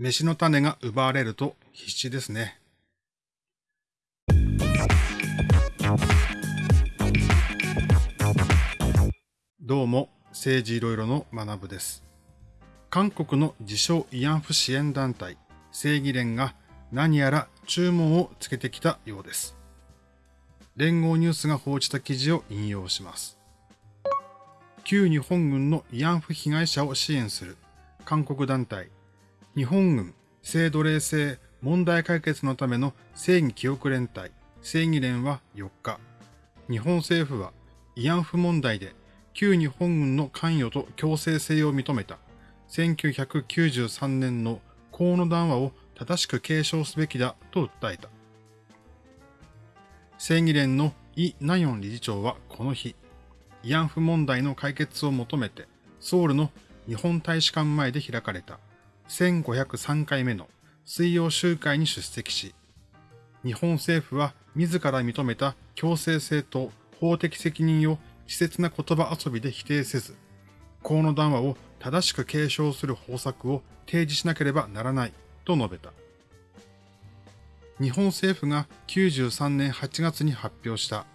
飯の種が奪われると必死ですね。どうも、政治いろいろの学部です。韓国の自称慰安婦支援団体、正義連が何やら注文をつけてきたようです。連合ニュースが報じた記事を引用します。旧日本軍の慰安婦被害者を支援する韓国団体、日本軍性奴隷制問題解決のための正義記憶連隊、正義連は4日、日本政府は慰安婦問題で旧日本軍の関与と強制性を認めた。1993年の河野談話を正しく継承すべきだと訴えた。正義連のイ・ナヨン理事長はこの日、慰安婦問題の解決を求めて、ソウルの日本大使館前で開かれた。1503回目の水曜集会に出席し、日本政府は自ら認めた強制性と法的責任を稚拙な言葉遊びで否定せず、河野談話を正しく継承する方策を提示しなければならないと述べた。日本政府が93年8月に発表した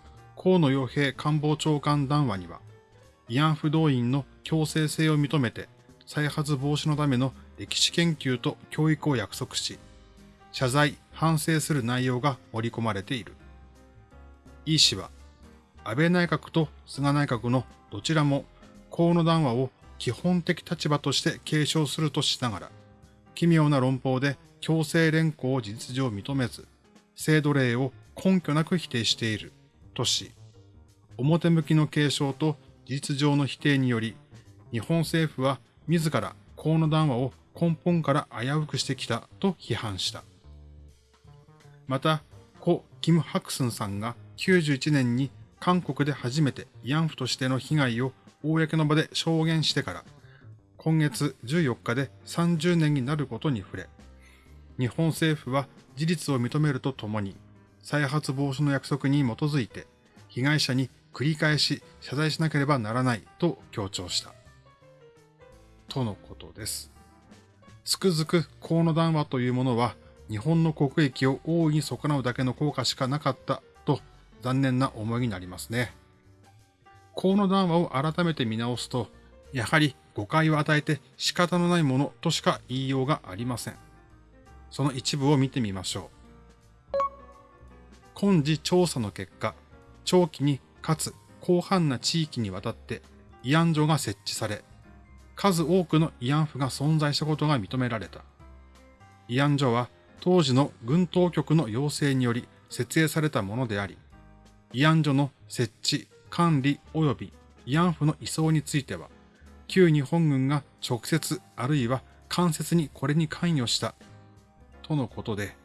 河野洋平官房長官談話には、慰安婦動員の強制性を認めて再発防止のための歴史研究と教育を約束し、謝罪、反省する内容が盛り込まれている。イ氏は、安倍内閣と菅内閣のどちらも河野談話を基本的立場として継承するとしながら、奇妙な論法で強制連行を事実上認めず、制度例を根拠なく否定しているとし、表向きの継承と事実上の否定により、日本政府は自ら河野談話を根本から危うくしてきたと批判した。また、故キム・ハクスンさんが91年に韓国で初めて慰安婦としての被害を公の場で証言してから、今月14日で30年になることに触れ、日本政府は事実を認めるとともに、再発防止の約束に基づいて、被害者に繰り返し謝罪しなければならないと強調した。とのことです。つくづく河野談話というものは日本の国益を大いに損なうだけの効果しかなかったと残念な思いになりますね。河野談話を改めて見直すと、やはり誤解を与えて仕方のないものとしか言いようがありません。その一部を見てみましょう。今時調査の結果、長期にかつ広範な地域にわたって慰安所が設置され、数多くの慰安婦が存在したことが認められた。慰安所は当時の軍当局の要請により設営されたものであり、慰安所の設置、管理及び慰安婦の移送については、旧日本軍が直接あるいは間接にこれに関与した、とのことで、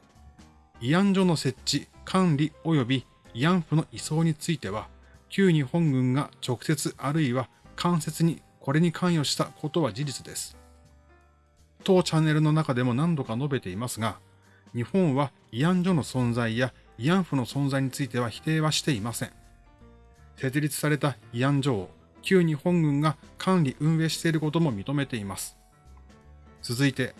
慰安所の設置、管理及び慰安婦の移送については、旧日本軍が直接あるいは間接にこれに関与したことは事実です。当チャンネルの中でも何度か述べていますが、日本は慰安所の存在や慰安婦の存在については否定はしていません。設立された慰安所を旧日本軍が管理運営していることも認めています。続いて、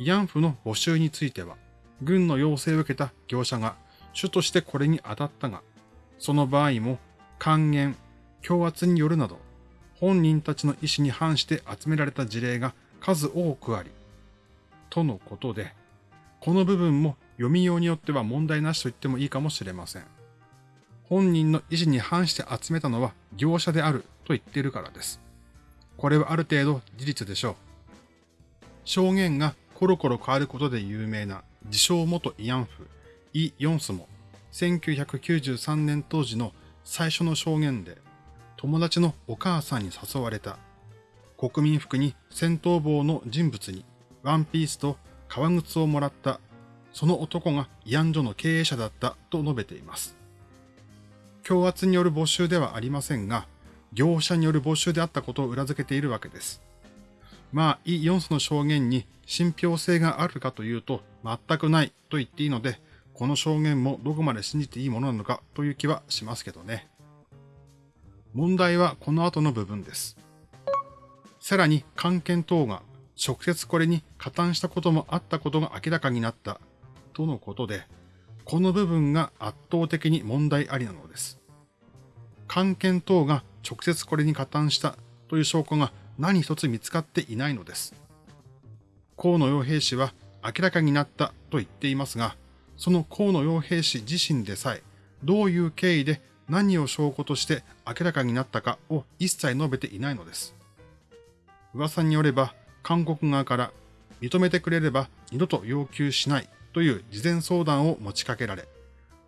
慰安婦の募集については、軍の要請を受けた業者が主としてこれに当たったが、その場合も還元、強圧によるなど、本人たちの意思に反して集められた事例が数多くあり、とのことで、この部分も読みようによっては問題なしと言ってもいいかもしれません。本人の意思に反して集めたのは業者であると言っているからです。これはある程度事実でしょう。証言がコロコロ変わることで有名な自称元慰安婦、イ・ヨンスも1993年当時の最初の証言で友達のお母さんに誘われた。国民服に戦闘帽の人物にワンピースと革靴をもらった。その男が慰安所の経営者だったと述べています。強圧による募集ではありませんが、業者による募集であったことを裏付けているわけです。まあ、イ・ヨンスの証言に信憑性があるかというと全くないと言っていいので、この証言もどこまで信じていいものなのかという気はしますけどね。問題はこの後の部分です。さらに、関係等が直接これに加担したこともあったことが明らかになったとのことで、この部分が圧倒的に問題ありなのです。関係等が直接これに加担したという証拠が何一つ見つかっていないのです。河野洋平氏は明らかになったと言っていますが、その河野洋平氏自身でさえ、どういう経緯で何を証拠として明らかになったかを一切述べていないのです。噂によれば、韓国側から認めてくれれば二度と要求しないという事前相談を持ちかけられ、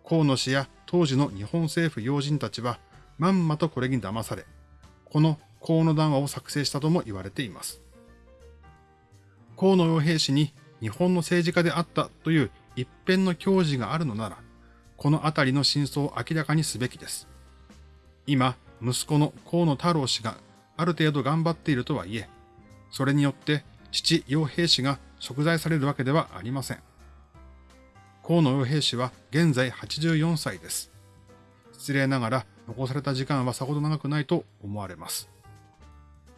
河野氏や当時の日本政府要人たちはまんまとこれに騙され、この河野談話を作成したとも言われています。河野洋平氏に日本の政治家であったという一辺の教示があるのなら、このあたりの真相を明らかにすべきです。今、息子の河野太郎氏がある程度頑張っているとはいえ、それによって父洋平氏が贖罪されるわけではありません。河野洋平氏は現在84歳です。失礼ながら残された時間はさほど長くないと思われます。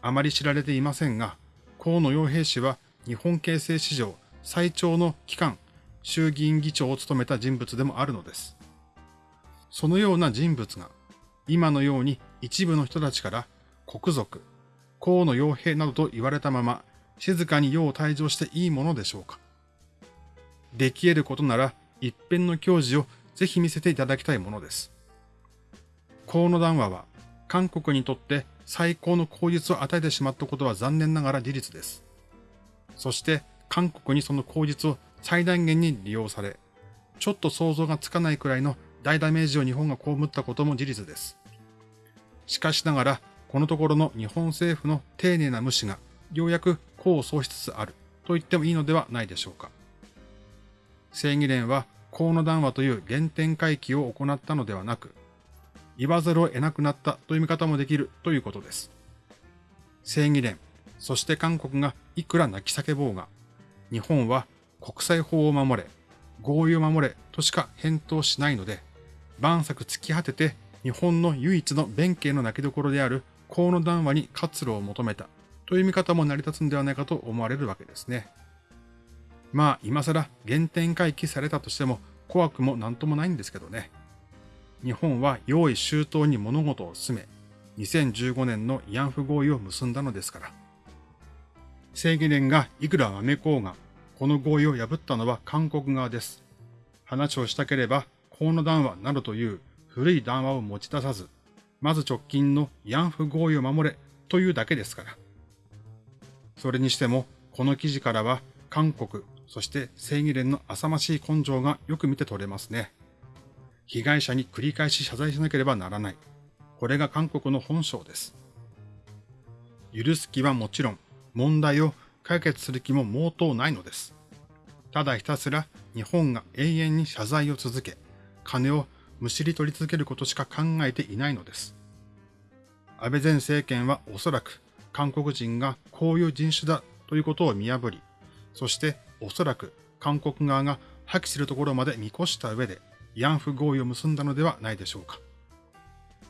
あまり知られていませんが、河野洋平氏は日本形成史上最長の期間、衆議院議長を務めた人物でもあるのです。そのような人物が、今のように一部の人たちから国族、河野洋平などと言われたまま、静かに世を退場していいものでしょうか。でき得ることなら、一辺の教示をぜひ見せていただきたいものです。河野談話は、韓国にとって最高の口実を与えてしまったことは残念ながら事実です。そして韓国にその口実を最大限に利用され、ちょっと想像がつかないくらいの大ダメージを日本が被ったことも事実です。しかしながら、このところの日本政府の丁寧な無視がようやく功を奏しつつあると言ってもいいのではないでしょうか。正義連は河野談話という原点回帰を行ったのではなく、言わざるを得なくなったという見方もできるということです。正義連、そして韓国がいくら泣き叫ぼうが、日本は国際法を守れ、合意を守れとしか返答しないので、万策突き果てて日本の唯一の弁慶の泣きどころである河野談話に活路を求めたという見方も成り立つんではないかと思われるわけですね。まあ今更原点回帰されたとしても怖くもなんともないんですけどね。日本は用意周到に物事を進め、2015年の慰安婦合意を結んだのですから。正義連がいくらわめこうが、この合意を破ったのは韓国側です。話をしたければ、河野談話などという古い談話を持ち出さず、まず直近の慰安婦合意を守れというだけですから。それにしても、この記事からは韓国、そして正義連の浅ましい根性がよく見て取れますね。被害者に繰り返し謝罪しなければならない。これが韓国の本性です。許す気はもちろん、問題を解決する気も毛頭ないのです。ただひたすら日本が永遠に謝罪を続け、金をむしり取り続けることしか考えていないのです。安倍前政権はおそらく韓国人がこういう人種だということを見破り、そしておそらく韓国側が破棄するところまで見越した上で慰安婦合意を結んだのではないでしょうか。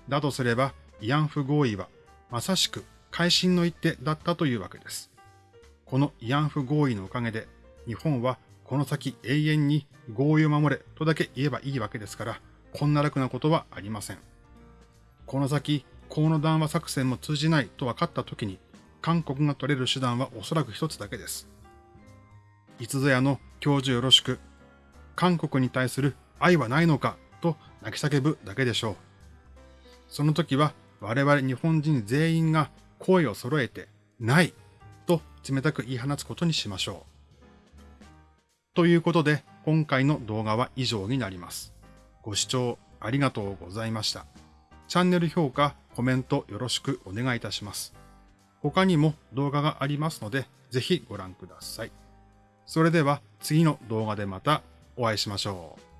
だとすれば、慰安婦合意はまさしく改心の一手だったというわけです。この慰安婦合意のおかげで、日本はこの先永遠に合意を守れとだけ言えばいいわけですから、こんな楽なことはありません。この先、河野談話作戦も通じないと分かった時に、韓国が取れる手段はおそらく一つだけです。いつぞやの教授よろしく、韓国に対する愛はないのかと泣き叫ぶだけでしょう。その時は我々日本人全員が声を揃えて、ないと冷たく言い放つことにしましょう。ということで、今回の動画は以上になります。ご視聴ありがとうございました。チャンネル評価、コメントよろしくお願いいたします。他にも動画がありますので、ぜひご覧ください。それでは次の動画でまたお会いしましょう。